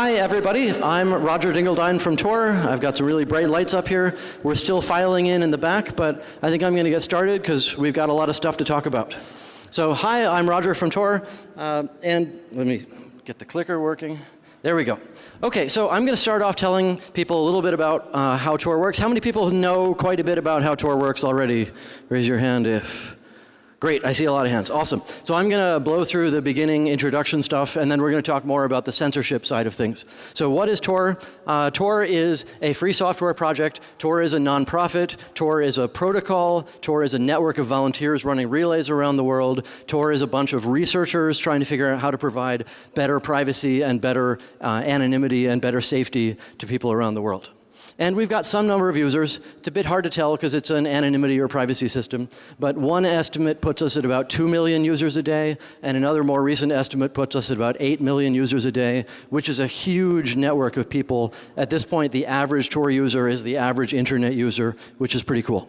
Hi, everybody. I'm Roger Dingledine from Tor. I've got some really bright lights up here. We're still filing in in the back, but I think I'm going to get started because we've got a lot of stuff to talk about. So, hi, I'm Roger from Tor, uh, and let me get the clicker working. There we go. Okay, so I'm going to start off telling people a little bit about uh, how Tor works. How many people know quite a bit about how Tor works already? Raise your hand if Great, I see a lot of hands. Awesome. So I'm going to blow through the beginning introduction stuff, and then we're going to talk more about the censorship side of things. So what is Tor? Uh, Tor is a free software project. Tor is a nonprofit. Tor is a protocol. Tor is a network of volunteers running relays around the world. Tor is a bunch of researchers trying to figure out how to provide better privacy and better uh, anonymity and better safety to people around the world. And we've got some number of users. It's a bit hard to tell because it's an anonymity or privacy system. But one estimate puts us at about 2 million users a day, and another more recent estimate puts us at about 8 million users a day, which is a huge network of people. At this point, the average Tor user is the average internet user, which is pretty cool.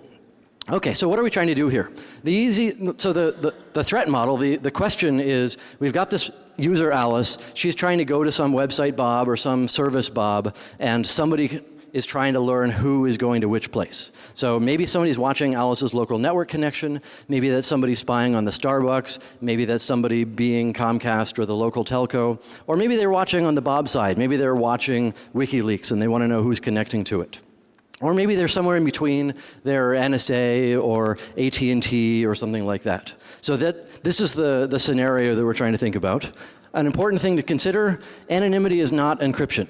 Okay, so what are we trying to do here? The easy, so the, the, the, threat model, the, the question is, we've got this user Alice, she's trying to go to some website Bob or some service Bob, and somebody is trying to learn who is going to which place. So maybe somebody's watching Alice's local network connection, maybe that's somebody spying on the Starbucks, maybe that's somebody being Comcast or the local telco, or maybe they're watching on the Bob side, maybe they're watching WikiLeaks and they want to know who's connecting to it. Or maybe they're somewhere in between, they're NSA or AT&T or something like that. So that, this is the, the scenario that we're trying to think about. An important thing to consider, anonymity is not encryption.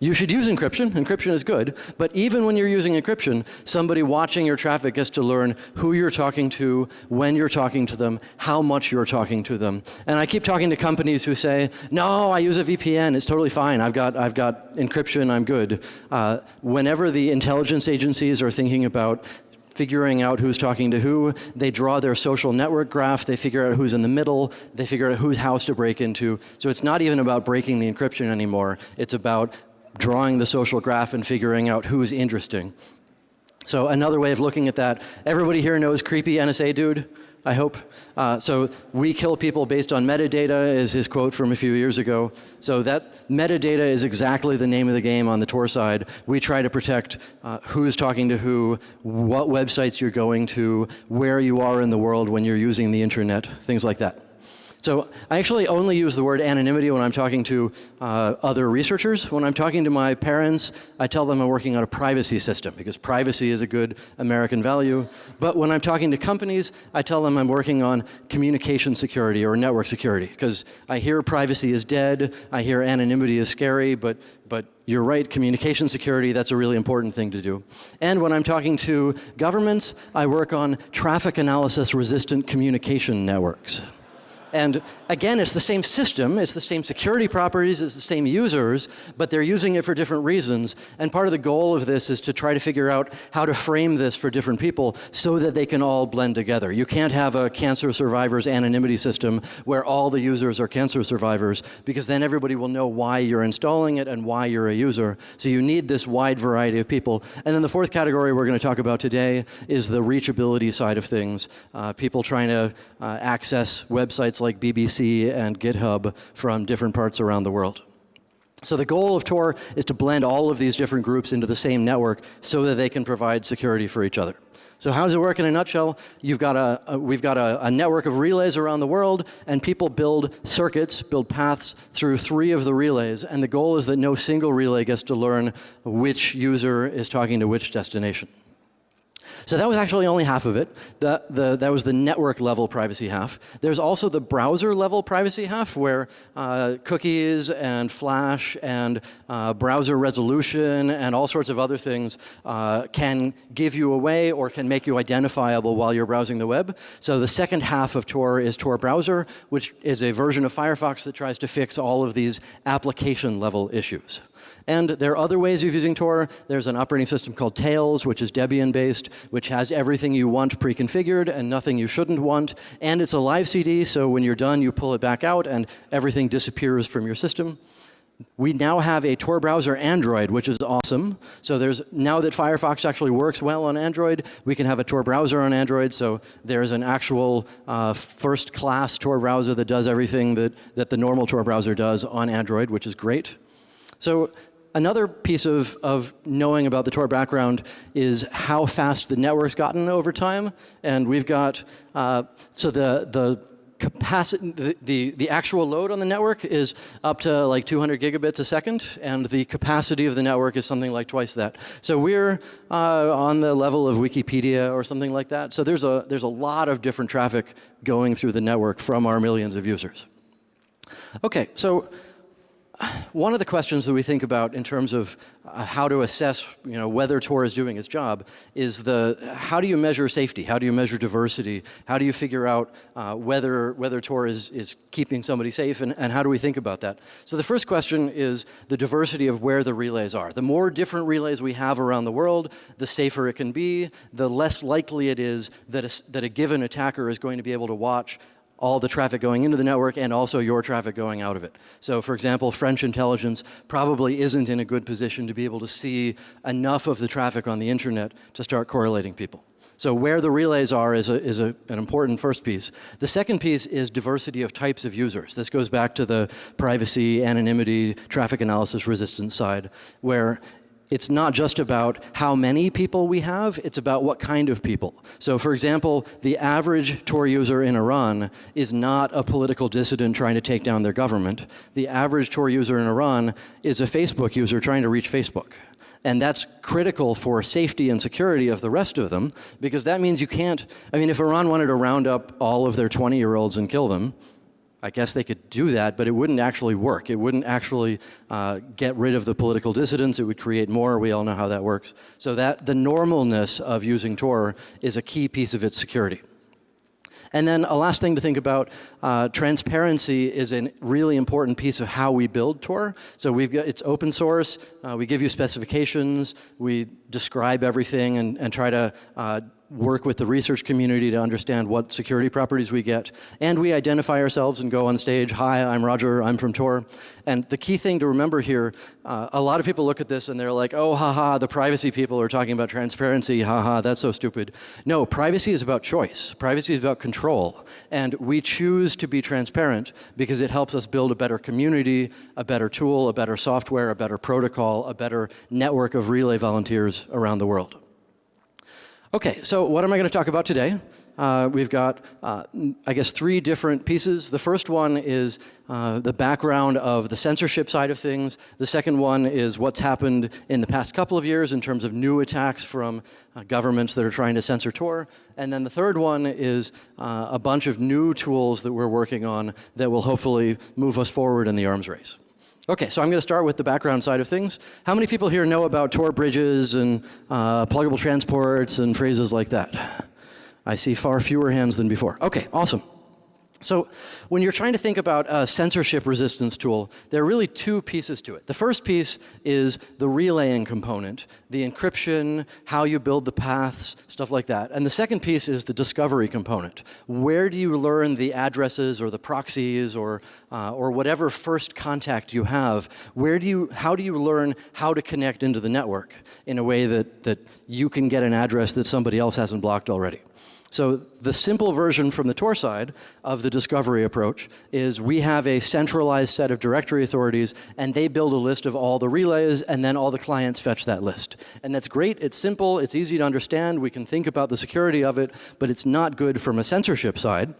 You should use encryption. Encryption is good. But even when you're using encryption, somebody watching your traffic gets to learn who you're talking to, when you're talking to them, how much you're talking to them. And I keep talking to companies who say, no, I use a VPN. It's totally fine. I've got, I've got encryption. I'm good. Uh, whenever the intelligence agencies are thinking about figuring out who's talking to who. They draw their social network graph. They figure out who's in the middle. They figure out whose house to break into. So it's not even about breaking the encryption anymore. It's about drawing the social graph and figuring out who's interesting. So another way of looking at that, everybody here knows creepy NSA dude, I hope. Uh, so we kill people based on metadata is his quote from a few years ago. So that metadata is exactly the name of the game on the Tor side. We try to protect uh, who's talking to who, what websites you're going to, where you are in the world when you're using the internet, things like that. So I actually only use the word anonymity when I'm talking to uh, other researchers. When I'm talking to my parents, I tell them I'm working on a privacy system because privacy is a good American value. But when I'm talking to companies, I tell them I'm working on communication security or network security because I hear privacy is dead, I hear anonymity is scary, but, but you're right, communication security, that's a really important thing to do. And when I'm talking to governments, I work on traffic analysis resistant communication networks. And again, it's the same system, it's the same security properties, it's the same users, but they're using it for different reasons. And part of the goal of this is to try to figure out how to frame this for different people so that they can all blend together. You can't have a cancer survivors anonymity system where all the users are cancer survivors because then everybody will know why you're installing it and why you're a user. So you need this wide variety of people. And then the fourth category we're going to talk about today is the reachability side of things. Uh, people trying to uh, access websites sites like BBC and GitHub from different parts around the world. So the goal of Tor is to blend all of these different groups into the same network so that they can provide security for each other. So how does it work in a nutshell? You've got a, a we've got a, a, network of relays around the world, and people build circuits, build paths through three of the relays. And the goal is that no single relay gets to learn which user is talking to which destination. So that was actually only half of it. The, the, that was the network level privacy half. There's also the browser level privacy half where uh, cookies and flash and uh, browser resolution and all sorts of other things uh, can give you away or can make you identifiable while you're browsing the web. So the second half of Tor is Tor Browser, which is a version of Firefox that tries to fix all of these application level issues. And there are other ways of using Tor. There's an operating system called Tails, which is Debian based, which has everything you want pre-configured and nothing you shouldn't want. And it's a live CD, so when you're done, you pull it back out and everything disappears from your system. We now have a Tor browser Android, which is awesome. So there's, now that Firefox actually works well on Android, we can have a Tor browser on Android. So there's an actual uh, first class Tor browser that does everything that, that the normal Tor browser does on Android, which is great. So another piece of, of knowing about the Tor background is how fast the network's gotten over time. And we've got, uh, so the, the capacity, the, the, the, actual load on the network is up to like 200 gigabits a second, and the capacity of the network is something like twice that. So we're uh, on the level of Wikipedia or something like that. So there's a, there's a lot of different traffic going through the network from our millions of users. Okay, so one of the questions that we think about in terms of uh, how to assess you know, whether Tor is doing its job is the, how do you measure safety? How do you measure diversity? How do you figure out uh, whether, whether Tor is, is keeping somebody safe and, and how do we think about that? So the first question is the diversity of where the relays are. The more different relays we have around the world, the safer it can be, the less likely it is that a, that a given attacker is going to be able to watch all the traffic going into the network and also your traffic going out of it. So for example, French intelligence probably isn't in a good position to be able to see enough of the traffic on the internet to start correlating people. So where the relays are is, a, is a, an important first piece. The second piece is diversity of types of users. This goes back to the privacy, anonymity, traffic analysis resistance side, where it's not just about how many people we have, it's about what kind of people. So for example, the average Tor user in Iran is not a political dissident trying to take down their government. The average Tor user in Iran is a Facebook user trying to reach Facebook. And that's critical for safety and security of the rest of them, because that means you can't, I mean, if Iran wanted to round up all of their 20-year-olds and kill them, I guess they could do that, but it wouldn't actually work. It wouldn't actually uh, get rid of the political dissidents. It would create more. We all know how that works. So that the normalness of using Tor is a key piece of its security. And then a last thing to think about, uh, transparency is a really important piece of how we build Tor. So we've got, it's open source, uh, we give you specifications, we describe everything and, and try to uh, work with the research community to understand what security properties we get. And we identify ourselves and go on stage, hi, I'm Roger, I'm from Tor. And the key thing to remember here, uh, a lot of people look at this and they're like, oh, haha, the privacy people are talking about transparency, haha, that's so stupid. No, privacy is about choice. Privacy is about control. And we choose to be transparent because it helps us build a better community, a better tool, a better software, a better protocol, a better network of relay volunteers around the world. Okay, so what am I going to talk about today? Uh, we've got, uh, I guess, three different pieces. The first one is uh, the background of the censorship side of things. The second one is what's happened in the past couple of years in terms of new attacks from uh, governments that are trying to censor Tor. And then the third one is uh, a bunch of new tools that we're working on that will hopefully move us forward in the arms race. Okay, so I'm going to start with the background side of things. How many people here know about Tor bridges and uh, pluggable transports and phrases like that? I see far fewer hands than before. Okay, awesome. So when you're trying to think about a censorship resistance tool, there are really two pieces to it. The first piece is the relaying component, the encryption, how you build the paths, stuff like that. And the second piece is the discovery component. Where do you learn the addresses or the proxies or, uh, or whatever first contact you have? Where do you, how do you learn how to connect into the network in a way that, that you can get an address that somebody else hasn't blocked already? So the simple version from the Tor side of the discovery approach is we have a centralized set of directory authorities and they build a list of all the relays and then all the clients fetch that list. And that's great, it's simple, it's easy to understand, we can think about the security of it, but it's not good from a censorship side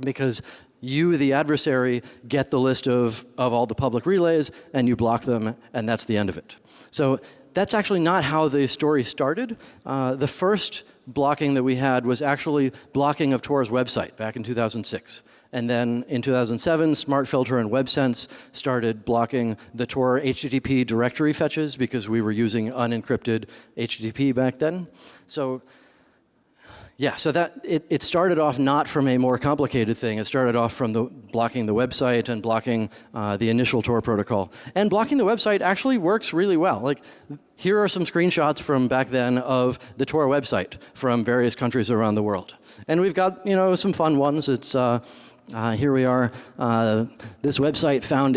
because you, the adversary, get the list of, of all the public relays and you block them and that's the end of it. So that's actually not how the story started. Uh, the first blocking that we had was actually blocking of Tor's website back in 2006. And then in 2007, SmartFilter and WebSense started blocking the Tor HTTP directory fetches because we were using unencrypted HTTP back then. So yeah, so that it, it started off not from a more complicated thing. It started off from the blocking the website and blocking uh, the initial Tor protocol. And blocking the website actually works really well. Like, here are some screenshots from back then of the Tor website from various countries around the world. And we've got, you know, some fun ones. It's, uh, uh, here we are. Uh, this website found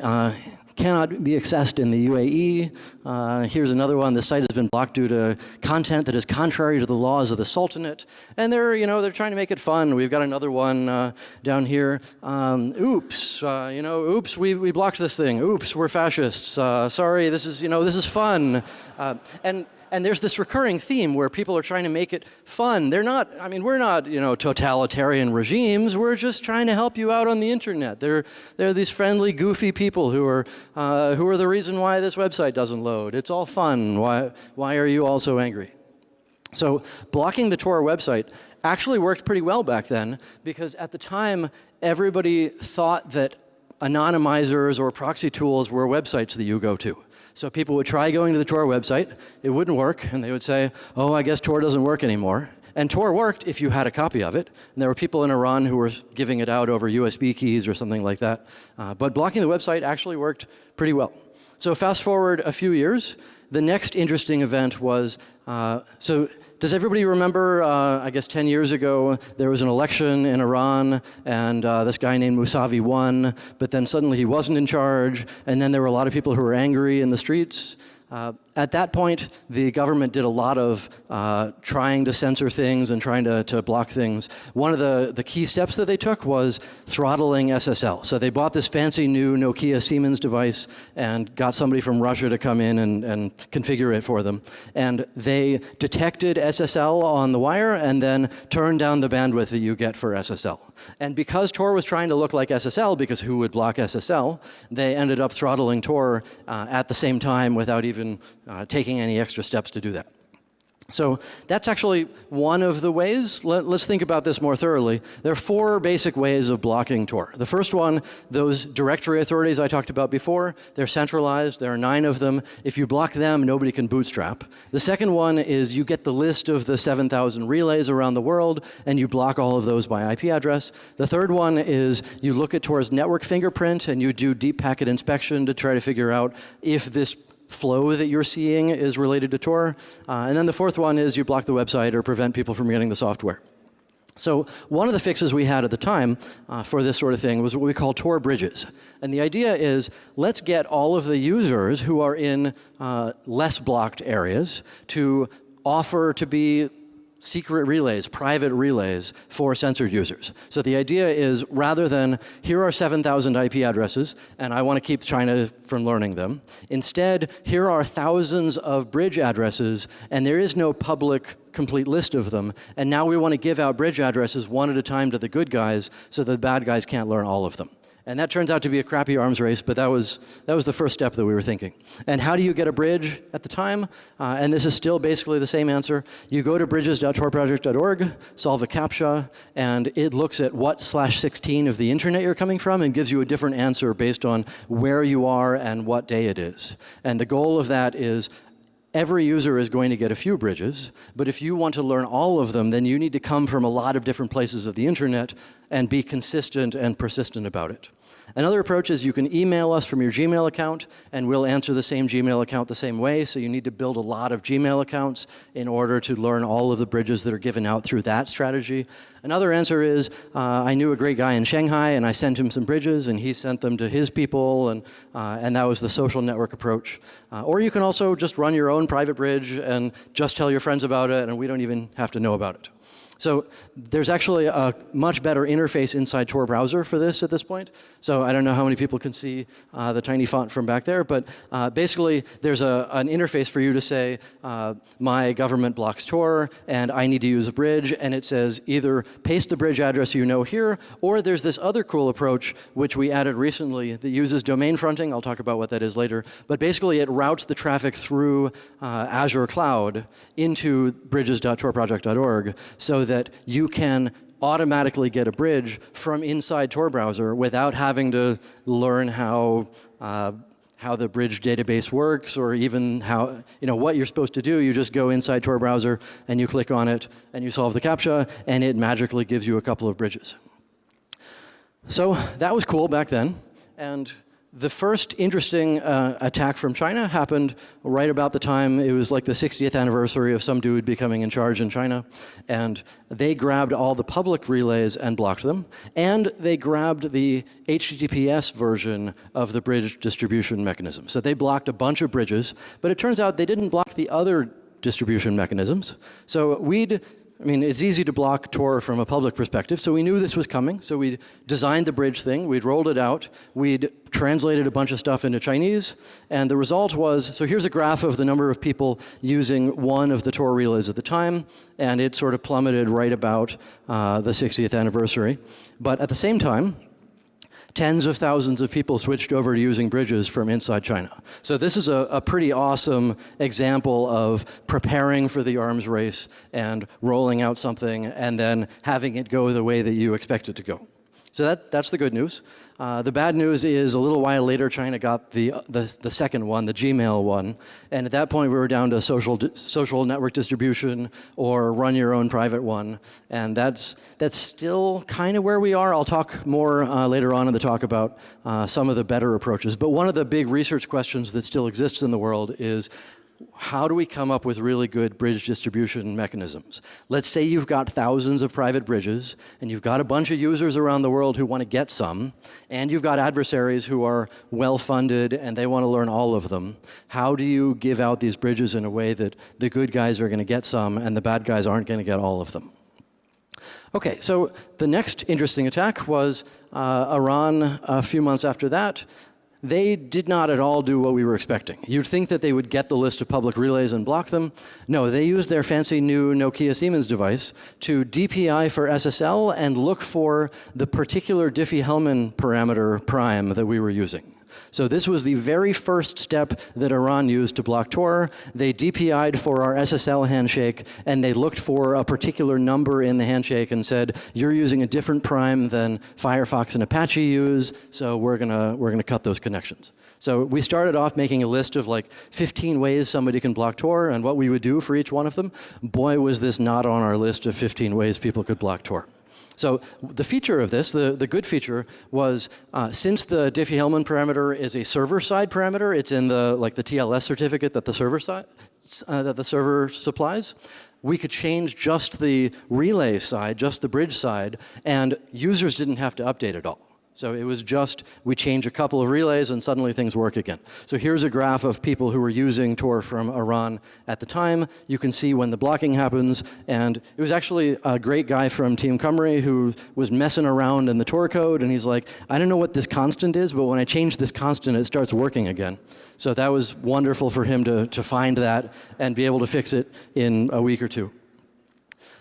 uh, cannot be accessed in the UAE. Uh, here's another one. The site has been blocked due to content that is contrary to the laws of the Sultanate. And they're, you know, they're trying to make it fun. We've got another one uh, down here. Um, oops, uh, you know, oops, we, we blocked this thing. Oops, we're fascists. Uh, sorry, this is, you know, this is fun. Uh, and and there's this recurring theme where people are trying to make it fun. They're not, I mean, we're not, you know, totalitarian regimes. We're just trying to help you out on the internet. They're, they're these friendly, goofy people who are, uh, who are the reason why this website doesn't load. It's all fun. Why, why are you all so angry? So blocking the Tor website actually worked pretty well back then because at the time, everybody thought that anonymizers or proxy tools were websites that you go to. So people would try going to the Tor website, it wouldn't work, and they would say, oh, I guess Tor doesn't work anymore. And Tor worked if you had a copy of it. And there were people in Iran who were giving it out over USB keys or something like that. Uh, but blocking the website actually worked pretty well. So fast forward a few years, the next interesting event was, uh, so does everybody remember, uh, I guess 10 years ago, there was an election in Iran, and uh, this guy named Mousavi won, but then suddenly he wasn't in charge, and then there were a lot of people who were angry in the streets. Uh, at that point, the government did a lot of uh, trying to censor things and trying to, to block things. One of the, the key steps that they took was throttling SSL. So they bought this fancy new Nokia Siemens device and got somebody from Russia to come in and, and configure it for them. And they detected SSL on the wire and then turned down the bandwidth that you get for SSL. And because Tor was trying to look like SSL, because who would block SSL, they ended up throttling Tor uh, at the same time without even uh, taking any extra steps to do that. So that's actually one of the ways. Let, us think about this more thoroughly. There are four basic ways of blocking Tor. The first one, those directory authorities I talked about before, they're centralized. There are nine of them. If you block them, nobody can bootstrap. The second one is you get the list of the 7,000 relays around the world, and you block all of those by IP address. The third one is you look at Tor's network fingerprint, and you do deep packet inspection to try to figure out if this flow that you're seeing is related to Tor. Uh, and then the fourth one is you block the website or prevent people from getting the software. So one of the fixes we had at the time uh, for this sort of thing was what we call Tor bridges. And the idea is let's get all of the users who are in uh, less blocked areas to offer to be secret relays, private relays for censored users. So the idea is rather than here are 7,000 IP addresses and I want to keep China from learning them, instead here are thousands of bridge addresses and there is no public complete list of them and now we want to give out bridge addresses one at a time to the good guys so the bad guys can't learn all of them. And that turns out to be a crappy arms race, but that was, that was the first step that we were thinking. And how do you get a bridge at the time? Uh, and this is still basically the same answer. You go to bridges.torproject.org, solve a CAPTCHA, and it looks at what slash 16 of the internet you're coming from and gives you a different answer based on where you are and what day it is. And the goal of that is every user is going to get a few bridges, but if you want to learn all of them, then you need to come from a lot of different places of the internet and be consistent and persistent about it. Another approach is you can email us from your Gmail account and we'll answer the same Gmail account the same way. So you need to build a lot of Gmail accounts in order to learn all of the bridges that are given out through that strategy. Another answer is uh, I knew a great guy in Shanghai and I sent him some bridges and he sent them to his people and, uh, and that was the social network approach. Uh, or you can also just run your own private bridge and just tell your friends about it and we don't even have to know about it. So there's actually a much better interface inside Tor browser for this at this point. So I don't know how many people can see uh, the tiny font from back there, but uh, basically there's a, an interface for you to say, uh, my government blocks Tor and I need to use a bridge, and it says either paste the bridge address you know here, or there's this other cool approach which we added recently that uses domain fronting. I'll talk about what that is later. But basically it routes the traffic through uh, Azure Cloud into bridges.torproject.org so that you can automatically get a bridge from inside Tor browser without having to learn how uh, how the bridge database works or even how, you know, what you're supposed to do. You just go inside Tor browser and you click on it and you solve the CAPTCHA and it magically gives you a couple of bridges. So that was cool back then. And the first interesting uh, attack from China happened right about the time it was like the 60th anniversary of some dude becoming in charge in China. And they grabbed all the public relays and blocked them. And they grabbed the HTTPS version of the bridge distribution mechanism. So they blocked a bunch of bridges. But it turns out they didn't block the other distribution mechanisms. So we'd I mean, it's easy to block Tor from a public perspective, so we knew this was coming. So we designed the bridge thing, we'd rolled it out, we'd translated a bunch of stuff into Chinese, and the result was, so here's a graph of the number of people using one of the Tor relays at the time, and it sort of plummeted right about uh, the 60th anniversary. But at the same time, tens of thousands of people switched over to using bridges from inside China. So this is a, a, pretty awesome example of preparing for the arms race and rolling out something and then having it go the way that you expect it to go. So that, that's the good news. Uh, the bad news is a little while later, China got the, the, the, second one, the Gmail one. And at that point, we were down to social, social network distribution or run your own private one. And that's, that's still kind of where we are. I'll talk more uh, later on in the talk about uh, some of the better approaches. But one of the big research questions that still exists in the world is how do we come up with really good bridge distribution mechanisms? Let's say you've got thousands of private bridges, and you've got a bunch of users around the world who want to get some, and you've got adversaries who are well-funded and they want to learn all of them. How do you give out these bridges in a way that the good guys are going to get some and the bad guys aren't going to get all of them? Okay, so the next interesting attack was uh, Iran a few months after that they did not at all do what we were expecting. You'd think that they would get the list of public relays and block them. No, they used their fancy new Nokia Siemens device to DPI for SSL and look for the particular Diffie-Hellman parameter prime that we were using. So this was the very first step that Iran used to block Tor. They DPI'd for our SSL handshake, and they looked for a particular number in the handshake and said, you're using a different prime than Firefox and Apache use, so we're gonna, we're gonna cut those connections. So we started off making a list of like 15 ways somebody can block Tor and what we would do for each one of them. Boy, was this not on our list of 15 ways people could block Tor. So the feature of this, the, the good feature, was uh, since the Diffie-Hellman parameter is a server-side parameter, it's in the like the TLS certificate that the server side uh, that the server supplies. We could change just the relay side, just the bridge side, and users didn't have to update at all. So it was just, we change a couple of relays and suddenly things work again. So here's a graph of people who were using Tor from Iran at the time. You can see when the blocking happens. And it was actually a great guy from Team Cymru who was messing around in the Tor code. And he's like, I don't know what this constant is, but when I change this constant, it starts working again. So that was wonderful for him to, to find that and be able to fix it in a week or two.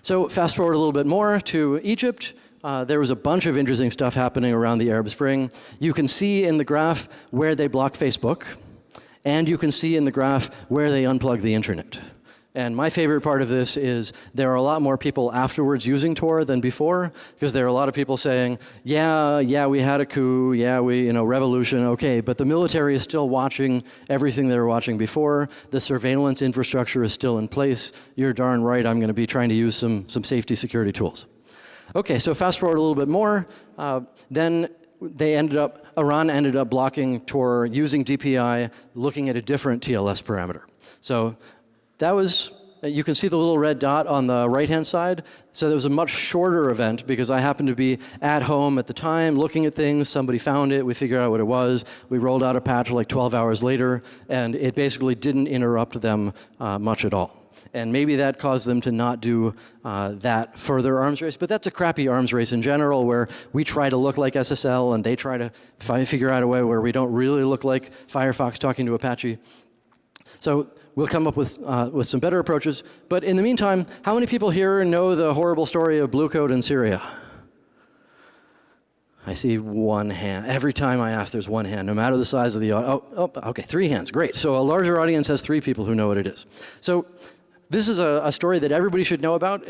So fast forward a little bit more to Egypt. Uh, there was a bunch of interesting stuff happening around the Arab Spring. You can see in the graph where they blocked Facebook, and you can see in the graph where they unplugged the internet. And my favorite part of this is there are a lot more people afterwards using Tor than before, because there are a lot of people saying, yeah, yeah, we had a coup, yeah, we, you know, revolution, okay, but the military is still watching everything they were watching before. The surveillance infrastructure is still in place. You're darn right I'm going to be trying to use some, some safety security tools. Okay, so fast forward a little bit more. Uh, then they ended up, Iran ended up blocking Tor using DPI, looking at a different TLS parameter. So that was, you can see the little red dot on the right-hand side. So it was a much shorter event because I happened to be at home at the time looking at things. Somebody found it. We figured out what it was. We rolled out a patch like 12 hours later, and it basically didn't interrupt them uh, much at all and maybe that caused them to not do uh, that further arms race. But that's a crappy arms race in general, where we try to look like SSL, and they try to figure out a way where we don't really look like Firefox talking to Apache. So we'll come up with, uh, with some better approaches. But in the meantime, how many people here know the horrible story of Blue Coat in Syria? I see one hand. Every time I ask, there's one hand, no matter the size of the audience. Oh, oh, okay, three hands, great. So a larger audience has three people who know what it is. So this is a, a story that everybody should know about.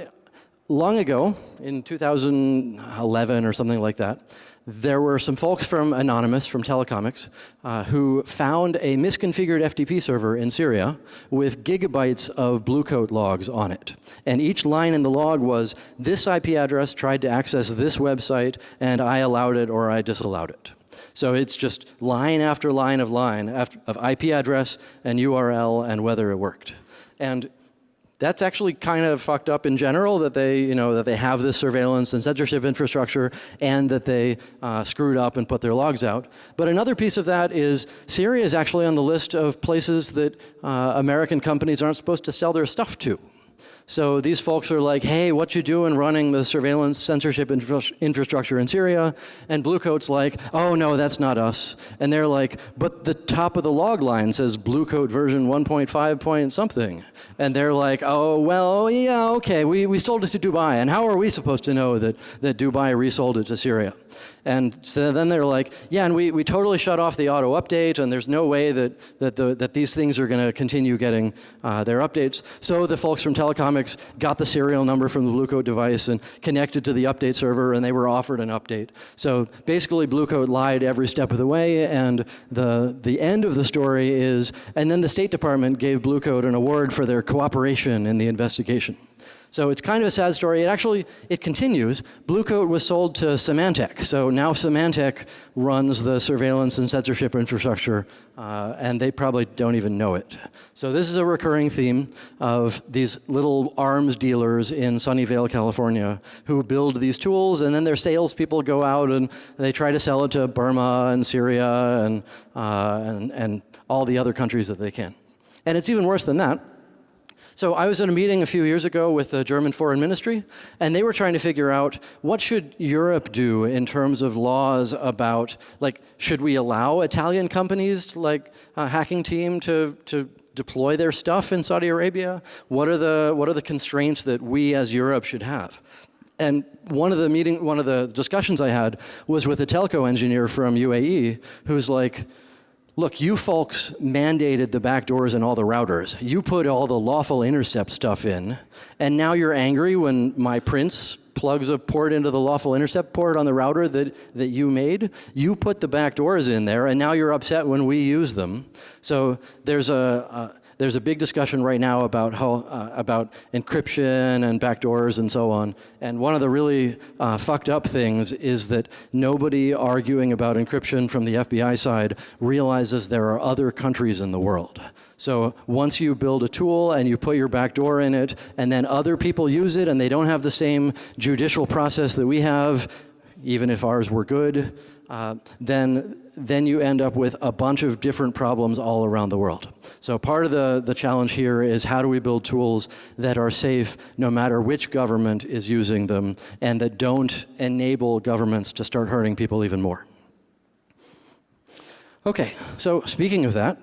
Long ago, in 2011 or something like that, there were some folks from Anonymous, from Telecomix, uh, who found a misconfigured FTP server in Syria with gigabytes of Bluecoat logs on it. And each line in the log was, this IP address tried to access this website, and I allowed it or I disallowed it. So it's just line after line of line after, of IP address and URL and whether it worked. And that's actually kind of fucked up in general that they, you know, that they have this surveillance and censorship infrastructure and that they uh, screwed up and put their logs out. But another piece of that is Syria is actually on the list of places that uh, American companies aren't supposed to sell their stuff to. So these folks are like, hey, what you doing running the surveillance censorship infra infrastructure in Syria? And Bluecoat's like, oh no, that's not us. And they're like, but the top of the log line says Bluecoat version 1.5 point something. And they're like, oh, well, yeah, okay, we, we sold it to Dubai. And how are we supposed to know that, that Dubai resold it to Syria? And so then they're like, yeah, and we, we totally shut off the auto update, and there's no way that, that, the, that these things are going to continue getting uh, their updates. So the folks from Telecomix got the serial number from the Bluecoat device and connected to the update server, and they were offered an update. So basically, Bluecoat lied every step of the way, and the, the end of the story is, and then the State Department gave Bluecoat an award for their cooperation in the investigation. So it's kind of a sad story. It actually, it continues. Bluecoat was sold to Symantec. So now Symantec runs the surveillance and censorship infrastructure, uh, and they probably don't even know it. So this is a recurring theme of these little arms dealers in Sunnyvale, California, who build these tools, and then their salespeople go out and they try to sell it to Burma and Syria and, uh, and, and all the other countries that they can. And it's even worse than that. So I was in a meeting a few years ago with the German Foreign Ministry, and they were trying to figure out what should Europe do in terms of laws about, like, should we allow Italian companies like a hacking team to, to deploy their stuff in Saudi Arabia? What are the, what are the constraints that we as Europe should have? And one of the meeting, one of the discussions I had was with a telco engineer from UAE who's like, Look, you folks mandated the backdoors and all the routers. You put all the lawful intercept stuff in, and now you're angry when my prince plugs a port into the lawful intercept port on the router that, that you made. You put the backdoors in there, and now you're upset when we use them. So there's a, a there's a big discussion right now about how uh, about encryption and backdoors and so on. And one of the really uh, fucked up things is that nobody arguing about encryption from the FBI side realizes there are other countries in the world. So once you build a tool and you put your backdoor in it, and then other people use it and they don't have the same judicial process that we have, even if ours were good, uh, then, then you end up with a bunch of different problems all around the world. So part of the, the challenge here is how do we build tools that are safe no matter which government is using them and that don't enable governments to start hurting people even more. Okay, so speaking of that,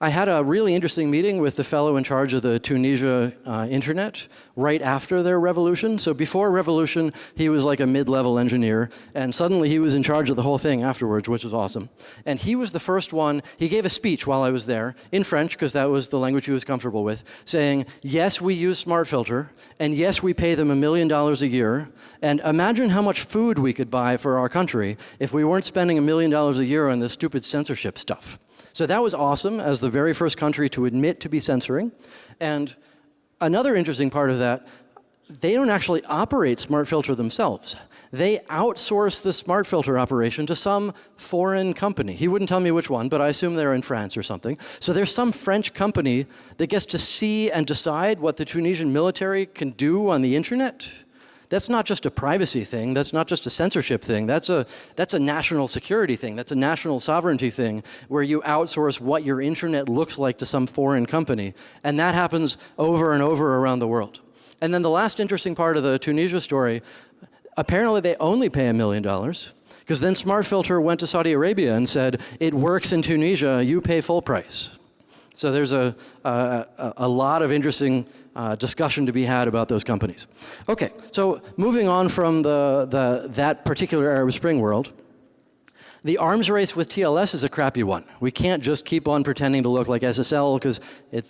I had a really interesting meeting with the fellow in charge of the Tunisia uh, internet right after their revolution. So before revolution, he was like a mid-level engineer, and suddenly he was in charge of the whole thing afterwards, which was awesome. And he was the first one, he gave a speech while I was there, in French, because that was the language he was comfortable with, saying, yes, we use SmartFilter, and yes, we pay them a million dollars a year, and imagine how much food we could buy for our country if we weren't spending a million dollars a year on this stupid censorship stuff. So that was awesome as the very first country to admit to be censoring. And another interesting part of that, they don't actually operate SmartFilter themselves. They outsource the SmartFilter operation to some foreign company. He wouldn't tell me which one, but I assume they're in France or something. So there's some French company that gets to see and decide what the Tunisian military can do on the internet that's not just a privacy thing. That's not just a censorship thing. That's a, that's a national security thing. That's a national sovereignty thing where you outsource what your internet looks like to some foreign company. And that happens over and over around the world. And then the last interesting part of the Tunisia story, apparently they only pay a million dollars because then SmartFilter went to Saudi Arabia and said, it works in Tunisia, you pay full price. So there's a, a, a lot of interesting uh, discussion to be had about those companies. Okay, so moving on from the, the, that particular Arab Spring world, the arms race with TLS is a crappy one. We can't just keep on pretending to look like SSL because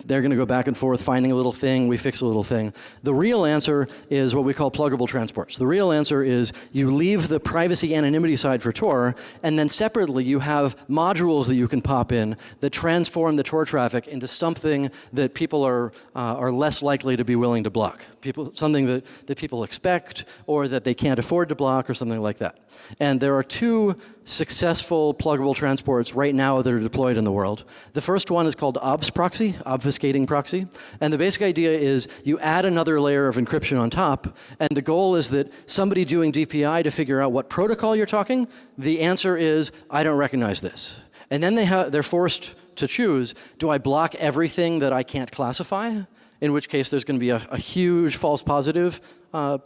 they're going to go back and forth finding a little thing, we fix a little thing. The real answer is what we call pluggable transports. The real answer is you leave the privacy anonymity side for Tor, and then separately you have modules that you can pop in that transform the Tor traffic into something that people are, uh, are less likely to be willing to block. People, something that, that people expect or that they can't afford to block or something like that. And there are two successful pluggable transports right now that are deployed in the world. The first one is called obfs proxy, obfuscating proxy. And the basic idea is you add another layer of encryption on top, and the goal is that somebody doing DPI to figure out what protocol you're talking, the answer is, I don't recognize this. And then they they're forced to choose, do I block everything that I can't classify? In which case there's going to be a, a huge false positive uh,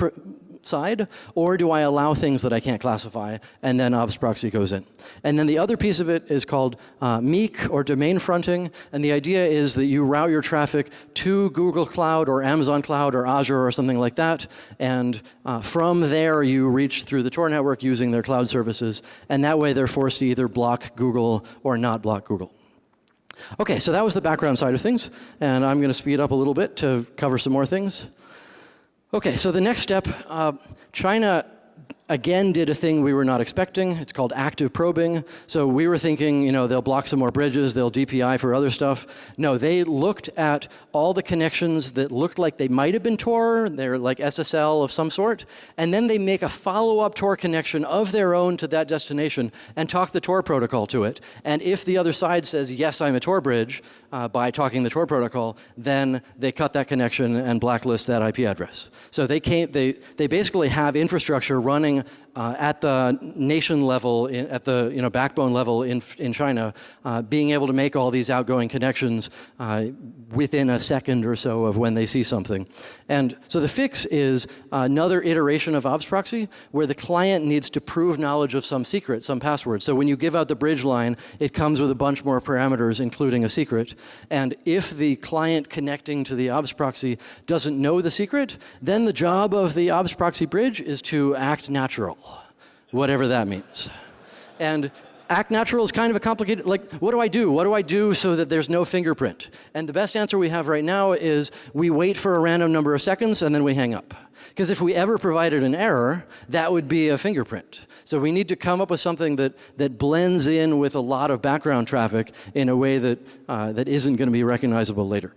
side, or do I allow things that I can't classify, and then obfs proxy goes in. And then the other piece of it is called uh, meek, or domain fronting, and the idea is that you route your traffic to Google Cloud, or Amazon Cloud, or Azure, or something like that, and uh, from there you reach through the Tor network using their cloud services, and that way they're forced to either block Google or not block Google. Okay, so that was the background side of things, and I'm going to speed up a little bit to cover some more things. Okay, so the next step, uh, China again did a thing we were not expecting. It's called active probing. So we were thinking, you know, they'll block some more bridges, they'll DPI for other stuff. No, they looked at all the connections that looked like they might have been Tor, they're like SSL of some sort, and then they make a follow-up Tor connection of their own to that destination and talk the Tor protocol to it. And if the other side says, yes, I'm a Tor bridge, uh, by talking the Tor protocol, then they cut that connection and blacklist that IP address. So they, can't, they, they basically have infrastructure running brengen. Uh, at the nation level, in, at the you know, backbone level in, in China, uh, being able to make all these outgoing connections uh, within a second or so of when they see something. And so the fix is another iteration of obfs proxy where the client needs to prove knowledge of some secret, some password. So when you give out the bridge line, it comes with a bunch more parameters, including a secret. And if the client connecting to the obfs proxy doesn't know the secret, then the job of the obfs proxy bridge is to act natural whatever that means. And act natural is kind of a complicated, like, what do I do? What do I do so that there's no fingerprint? And the best answer we have right now is we wait for a random number of seconds and then we hang up. Because if we ever provided an error, that would be a fingerprint. So we need to come up with something that, that blends in with a lot of background traffic in a way that, uh, that isn't going to be recognizable later.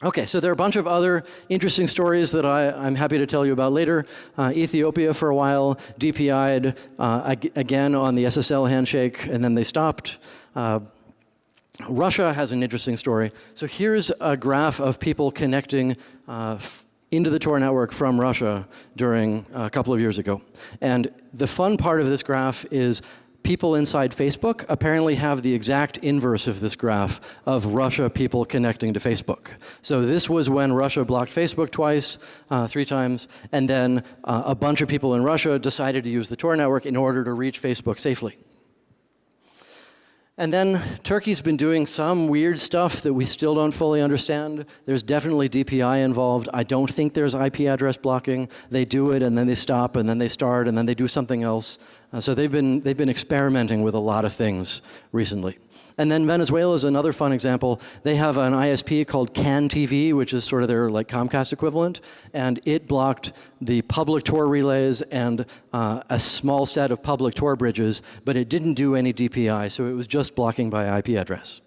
Okay, so there are a bunch of other interesting stories that I, am happy to tell you about later. Uh, Ethiopia for a while DPI'd uh, ag again on the SSL handshake and then they stopped. Uh, Russia has an interesting story. So here's a graph of people connecting uh, into the Tor network from Russia during a couple of years ago. And the fun part of this graph is people inside Facebook apparently have the exact inverse of this graph of Russia people connecting to Facebook. So this was when Russia blocked Facebook twice, uh, three times, and then uh, a bunch of people in Russia decided to use the Tor network in order to reach Facebook safely. And then Turkey's been doing some weird stuff that we still don't fully understand. There's definitely DPI involved. I don't think there's IP address blocking. They do it and then they stop and then they start and then they do something else. Uh, so they've been, they've been experimenting with a lot of things recently. And then Venezuela is another fun example. They have an ISP called CAN TV, which is sort of their like Comcast equivalent, and it blocked the public Tor relays and uh, a small set of public Tor bridges, but it didn't do any DPI, so it was just blocking by IP address.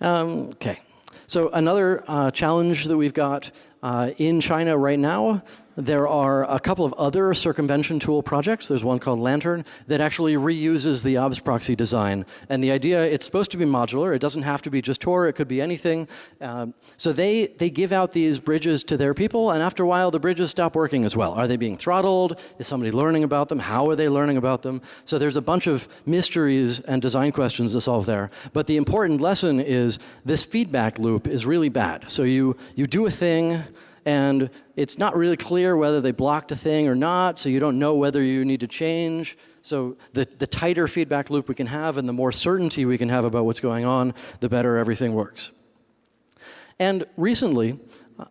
Um, okay. So another uh, challenge that we've got uh, in China right now there are a couple of other circumvention tool projects. There's one called Lantern that actually reuses the obfs proxy design. And the idea, it's supposed to be modular. It doesn't have to be just Tor. It could be anything. Um, so they, they give out these bridges to their people. And after a while, the bridges stop working as well. Are they being throttled? Is somebody learning about them? How are they learning about them? So there's a bunch of mysteries and design questions to solve there. But the important lesson is this feedback loop is really bad. So you, you do a thing, and it's not really clear whether they blocked a thing or not, so you don't know whether you need to change. So the, the tighter feedback loop we can have and the more certainty we can have about what's going on, the better everything works. And recently, uh,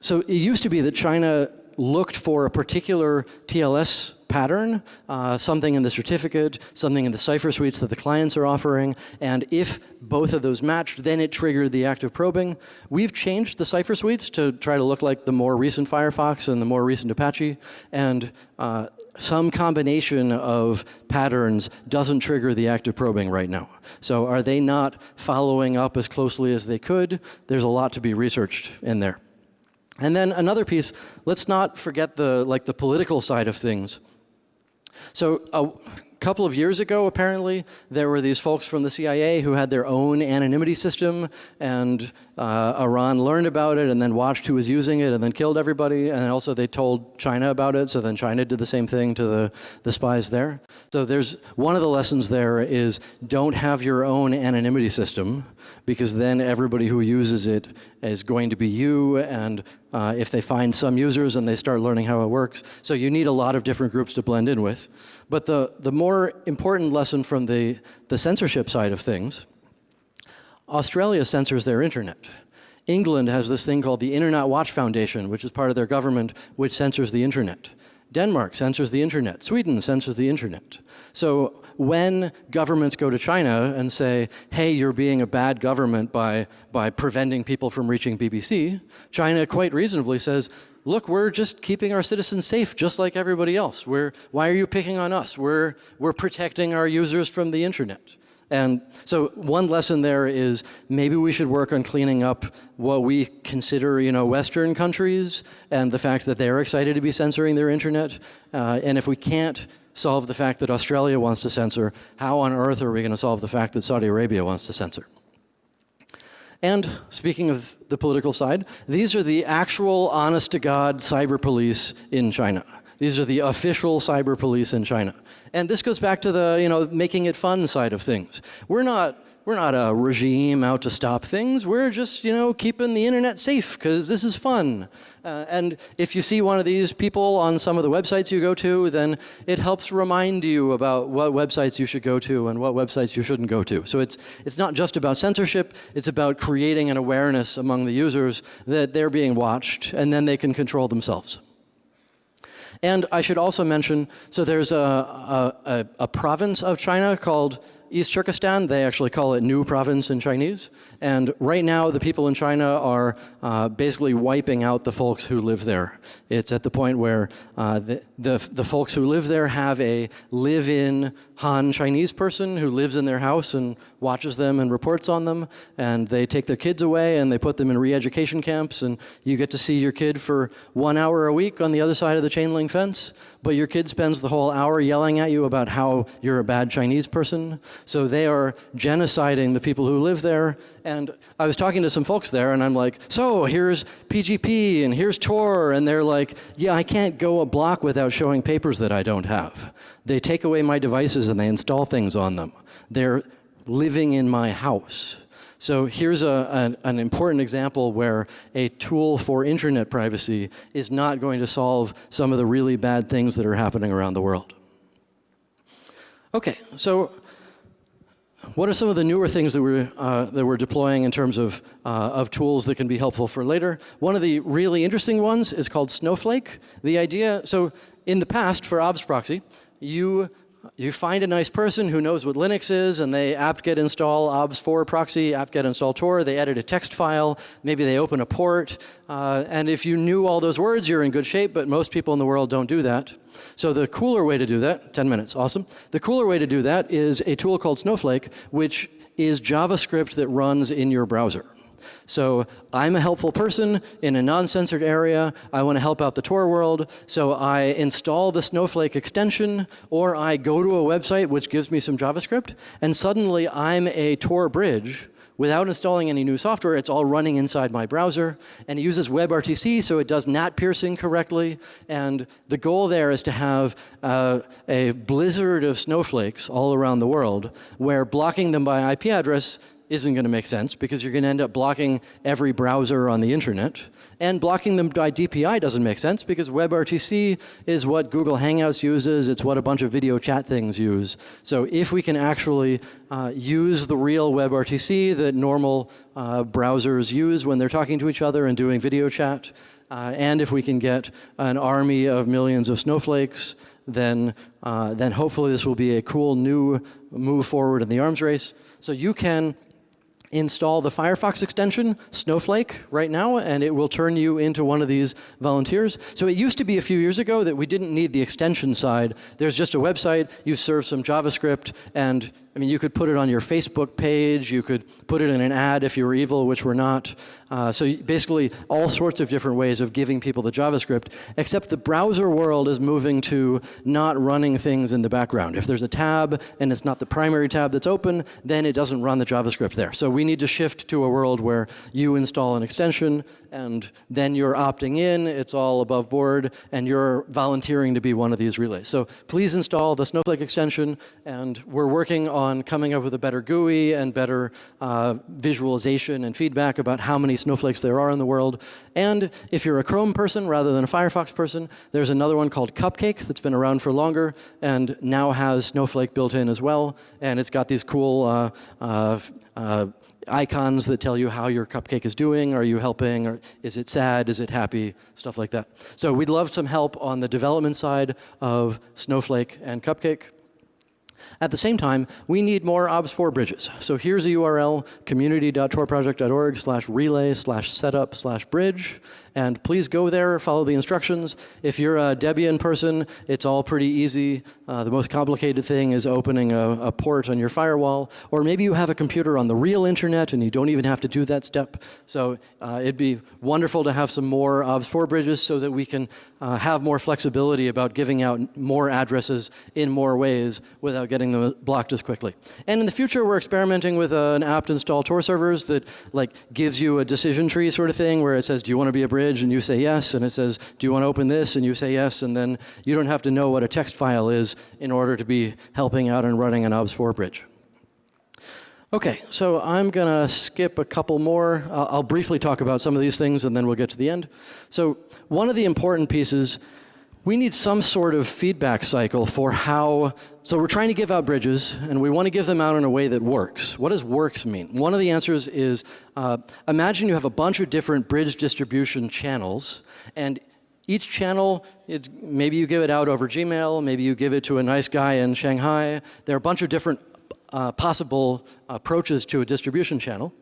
so it used to be that China looked for a particular TLS pattern, uh, something in the certificate, something in the cipher suites that the clients are offering, and if both of those matched, then it triggered the active probing. We've changed the cipher suites to try to look like the more recent Firefox and the more recent Apache, and uh, some combination of patterns doesn't trigger the active probing right now. So are they not following up as closely as they could? There's a lot to be researched in there. And then another piece, let's not forget the, like the political side of things. So a couple of years ago, apparently, there were these folks from the CIA who had their own anonymity system, and uh, Iran learned about it and then watched who was using it and then killed everybody. And also they told China about it, so then China did the same thing to the, the spies there. So there's one of the lessons there is don't have your own anonymity system because then everybody who uses it is going to be you and uh, if they find some users and they start learning how it works. So you need a lot of different groups to blend in with. But the, the more important lesson from the, the censorship side of things, Australia censors their internet. England has this thing called the Internet Watch Foundation, which is part of their government, which censors the internet. Denmark censors the internet. Sweden censors the internet. So when governments go to China and say, hey, you're being a bad government by, by preventing people from reaching BBC, China quite reasonably says, look, we're just keeping our citizens safe just like everybody else. We're, why are you picking on us? We're, we're protecting our users from the internet. And so one lesson there is maybe we should work on cleaning up what we consider, you know, Western countries and the fact that they're excited to be censoring their internet. Uh, and if we can't solve the fact that Australia wants to censor, how on earth are we going to solve the fact that Saudi Arabia wants to censor? And speaking of the political side, these are the actual honest to God cyber police in China. These are the official cyber police in China. And this goes back to the, you know, making it fun side of things. We're not, we're not a regime out to stop things. We're just, you know, keeping the internet safe because this is fun. Uh, and if you see one of these people on some of the websites you go to, then it helps remind you about what websites you should go to and what websites you shouldn't go to. So it's, it's not just about censorship, it's about creating an awareness among the users that they're being watched and then they can control themselves. And I should also mention, so there's a, a, a, province of China called East Turkestan. They actually call it New Province in Chinese. And right now, the people in China are uh, basically wiping out the folks who live there. It's at the point where uh, the, the, the folks who live there have a live-in Han Chinese person who lives in their house and watches them and reports on them, and they take their kids away and they put them in re-education camps, and you get to see your kid for one hour a week on the other side of the chain link fence, but your kid spends the whole hour yelling at you about how you're a bad Chinese person. So they are genociding the people who live there, and I was talking to some folks there, and I'm like, so here's PGP, and here's Tor, and they're like, yeah, I can't go a block without showing papers that I don't have. They take away my devices and they install things on them. They're living in my house. So here's a, an, an, important example where a tool for internet privacy is not going to solve some of the really bad things that are happening around the world. Okay, so what are some of the newer things that we're, uh, that we're deploying in terms of, uh, of tools that can be helpful for later? One of the really interesting ones is called Snowflake. The idea, so in the past for obfs proxy, you you find a nice person who knows what Linux is and they apt-get install obfs4proxy, apt-get install tor, they edit a text file, maybe they open a port, uh, and if you knew all those words, you're in good shape, but most people in the world don't do that. So the cooler way to do that, 10 minutes, awesome. The cooler way to do that is a tool called Snowflake, which is JavaScript that runs in your browser. So I'm a helpful person in a non-censored area. I want to help out the Tor world. So I install the Snowflake extension, or I go to a website which gives me some JavaScript, and suddenly I'm a Tor bridge without installing any new software, it's all running inside my browser. And it uses WebRTC, so it does NAT piercing correctly. And the goal there is to have uh, a blizzard of snowflakes all around the world, where blocking them by IP address isn't going to make sense because you're going to end up blocking every browser on the internet. And blocking them by DPI doesn't make sense because WebRTC is what Google Hangouts uses. It's what a bunch of video chat things use. So if we can actually uh, use the real WebRTC that normal uh, browsers use when they're talking to each other and doing video chat, uh, and if we can get an army of millions of snowflakes, then, uh, then hopefully this will be a cool new move forward in the arms race. So you can install the Firefox extension, Snowflake, right now, and it will turn you into one of these volunteers. So it used to be a few years ago that we didn't need the extension side. There's just a website, you serve some JavaScript, and I mean, you could put it on your Facebook page, you could put it in an ad if you were evil, which we're not. Uh, so basically, all sorts of different ways of giving people the JavaScript, except the browser world is moving to not running things in the background. If there's a tab and it's not the primary tab that's open, then it doesn't run the JavaScript there. So we need to shift to a world where you install an extension, and then you're opting in, it's all above board, and you're volunteering to be one of these relays. So please install the Snowflake extension, and we're working on coming up with a better GUI and better uh, visualization and feedback about how many snowflakes there are in the world. And if you're a Chrome person rather than a Firefox person, there's another one called Cupcake that's been around for longer and now has Snowflake built in as well. And it's got these cool uh, uh, uh icons that tell you how your cupcake is doing. Are you helping? Or is it sad? Is it happy? Stuff like that. So we'd love some help on the development side of Snowflake and Cupcake. At the same time, we need more obfs4 bridges. So here's a URL, community.torproject.org slash relay slash setup slash bridge. And please go there, follow the instructions. If you're a Debian person, it's all pretty easy. Uh, the most complicated thing is opening a, a, port on your firewall. Or maybe you have a computer on the real internet and you don't even have to do that step. So uh, it'd be wonderful to have some more obfs4 bridges so that we can uh, have more flexibility about giving out more addresses in more ways without getting them blocked as quickly. And in the future, we're experimenting with an apt install Tor servers that like gives you a decision tree sort of thing where it says, do you want to be a bridge? And you say yes, and it says, do you want to open this? And you say yes, and then you don't have to know what a text file is in order to be helping out and running an obfs4 bridge. Okay, so I'm going to skip a couple more. I'll briefly talk about some of these things, and then we'll get to the end. So one of the important pieces we need some sort of feedback cycle for how, so we're trying to give out bridges and we want to give them out in a way that works. What does works mean? One of the answers is, uh, imagine you have a bunch of different bridge distribution channels and each channel, is, maybe you give it out over Gmail, maybe you give it to a nice guy in Shanghai. There are a bunch of different uh, possible approaches to a distribution channel.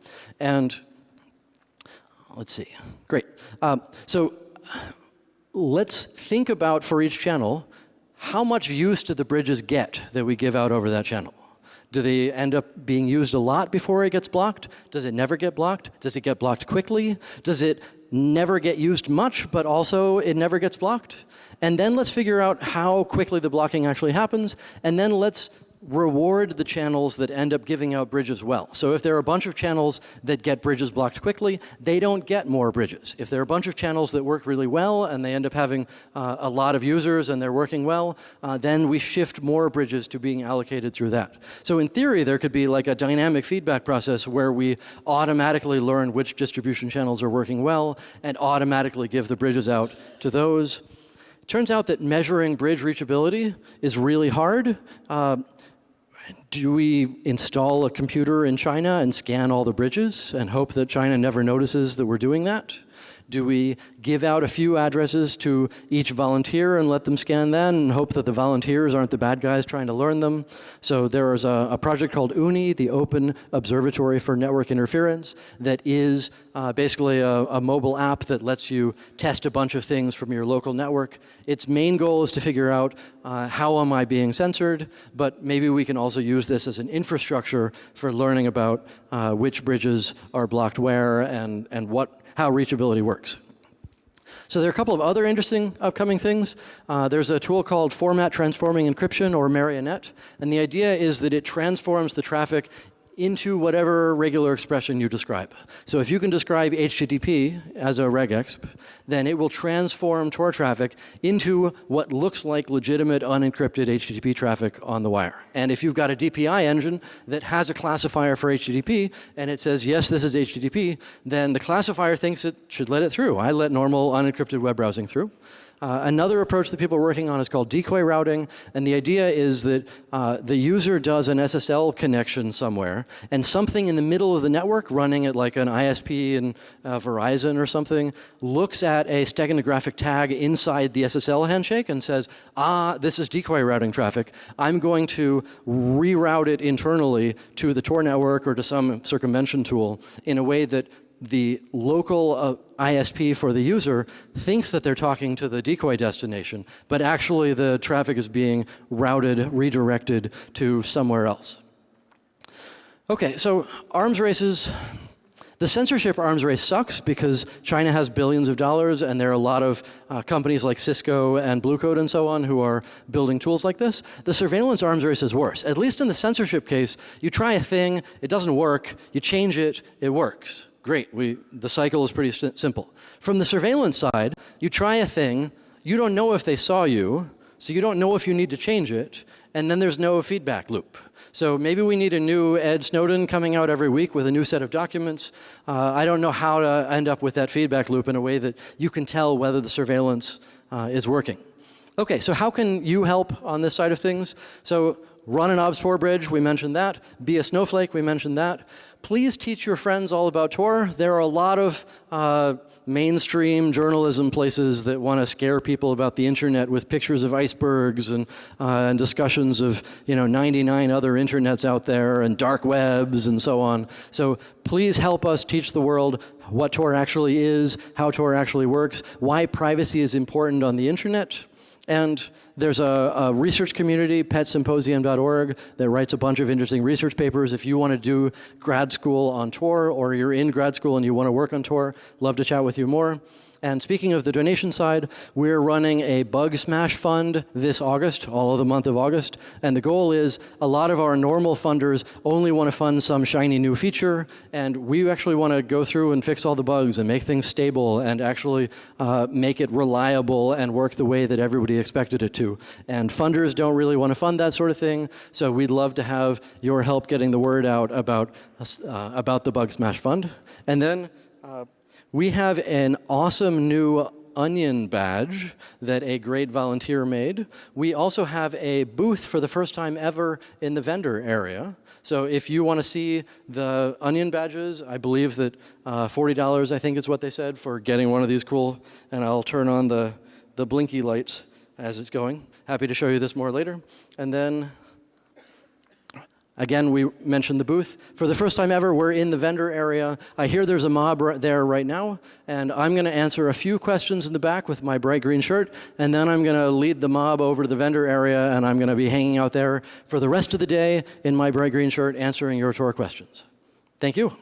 And let's see, great. Um, so let's think about for each channel, how much use do the bridges get that we give out over that channel? Do they end up being used a lot before it gets blocked? Does it never get blocked? Does it get blocked quickly? Does it never get used much, but also it never gets blocked? And then let's figure out how quickly the blocking actually happens, and then let's reward the channels that end up giving out bridges well. So if there are a bunch of channels that get bridges blocked quickly, they don't get more bridges. If there are a bunch of channels that work really well and they end up having uh, a lot of users and they're working well, uh, then we shift more bridges to being allocated through that. So in theory, there could be like a dynamic feedback process where we automatically learn which distribution channels are working well and automatically give the bridges out to those. Turns out that measuring bridge reachability is really hard. Uh, do we install a computer in China and scan all the bridges and hope that China never notices that we're doing that? Do we give out a few addresses to each volunteer and let them scan that and hope that the volunteers aren't the bad guys trying to learn them? So there is a, a project called OONI, the Open Observatory for Network Interference, that is uh, basically a, a, mobile app that lets you test a bunch of things from your local network. Its main goal is to figure out uh, how am I being censored, but maybe we can also use this as an infrastructure for learning about uh, which bridges are blocked where and, and what how reachability works. So there are a couple of other interesting upcoming things. Uh, there's a tool called Format Transforming Encryption, or Marionette. And the idea is that it transforms the traffic into whatever regular expression you describe. So if you can describe HTTP as a regexp, then it will transform Tor traffic into what looks like legitimate unencrypted HTTP traffic on the wire. And if you've got a DPI engine that has a classifier for HTTP and it says, yes, this is HTTP, then the classifier thinks it should let it through. I let normal unencrypted web browsing through. Uh, another approach that people are working on is called decoy routing, and the idea is that uh, the user does an SSL connection somewhere, and something in the middle of the network running at like an ISP in uh, Verizon or something looks at a steganographic tag inside the SSL handshake and says, ah, this is decoy routing traffic. I'm going to reroute it internally to the Tor network or to some circumvention tool in a way that the local uh, ISP for the user thinks that they're talking to the decoy destination, but actually the traffic is being routed, redirected to somewhere else. Okay, so arms races. The censorship arms race sucks because China has billions of dollars and there are a lot of uh, companies like Cisco and Blue Coat and so on who are building tools like this. The surveillance arms race is worse. At least in the censorship case, you try a thing, it doesn't work, you change it, it works. Great, we, the cycle is pretty simple. From the surveillance side, you try a thing, you don't know if they saw you, so you don't know if you need to change it, and then there's no feedback loop. So maybe we need a new Ed Snowden coming out every week with a new set of documents. Uh, I don't know how to end up with that feedback loop in a way that you can tell whether the surveillance uh, is working. Okay, so how can you help on this side of things? So run an obfs4 bridge, we mentioned that. Be a snowflake, we mentioned that. Please teach your friends all about Tor. There are a lot of uh, mainstream journalism places that want to scare people about the internet with pictures of icebergs and, uh, and discussions of you know 99 other internets out there and dark webs and so on. So please help us teach the world what Tor actually is, how Tor actually works, why privacy is important on the internet, and there's a, a, research community, petsymposium.org, that writes a bunch of interesting research papers. If you want to do grad school on Tor, or you're in grad school and you want to work on Tor, love to chat with you more. And speaking of the donation side, we're running a bug smash fund this August, all of the month of August. And the goal is a lot of our normal funders only want to fund some shiny new feature. And we actually want to go through and fix all the bugs and make things stable and actually uh, make it reliable and work the way that everybody expected it to. And funders don't really want to fund that sort of thing. So we'd love to have your help getting the word out about, uh, about the Bugsmash fund. And then uh, we have an awesome new onion badge that a great volunteer made. We also have a booth for the first time ever in the vendor area. So if you want to see the onion badges, I believe that uh, $40 I think is what they said for getting one of these cool, and I'll turn on the, the blinky lights as it's going. Happy to show you this more later. And then Again, we mentioned the booth. For the first time ever, we're in the vendor area. I hear there's a mob right there right now, and I'm going to answer a few questions in the back with my bright green shirt, and then I'm going to lead the mob over to the vendor area, and I'm going to be hanging out there for the rest of the day in my bright green shirt answering your Tor questions. Thank you.